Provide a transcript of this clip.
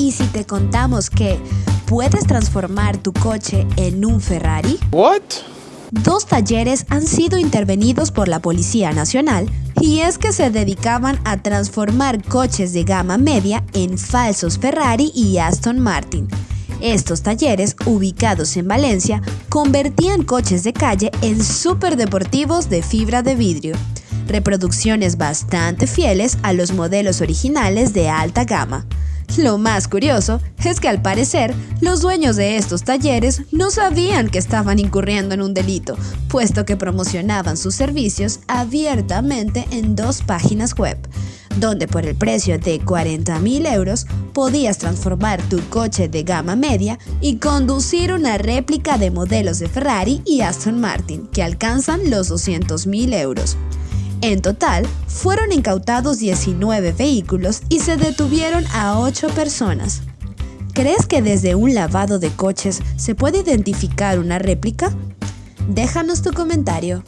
¿Y si te contamos que puedes transformar tu coche en un Ferrari? What? Dos talleres han sido intervenidos por la Policía Nacional y es que se dedicaban a transformar coches de gama media en falsos Ferrari y Aston Martin. Estos talleres, ubicados en Valencia, convertían coches de calle en superdeportivos de fibra de vidrio, reproducciones bastante fieles a los modelos originales de alta gama. Lo más curioso es que al parecer los dueños de estos talleres no sabían que estaban incurriendo en un delito, puesto que promocionaban sus servicios abiertamente en dos páginas web, donde por el precio de 40 mil euros podías transformar tu coche de gama media y conducir una réplica de modelos de Ferrari y Aston Martin que alcanzan los 200 mil euros. En total, fueron incautados 19 vehículos y se detuvieron a 8 personas. ¿Crees que desde un lavado de coches se puede identificar una réplica? Déjanos tu comentario.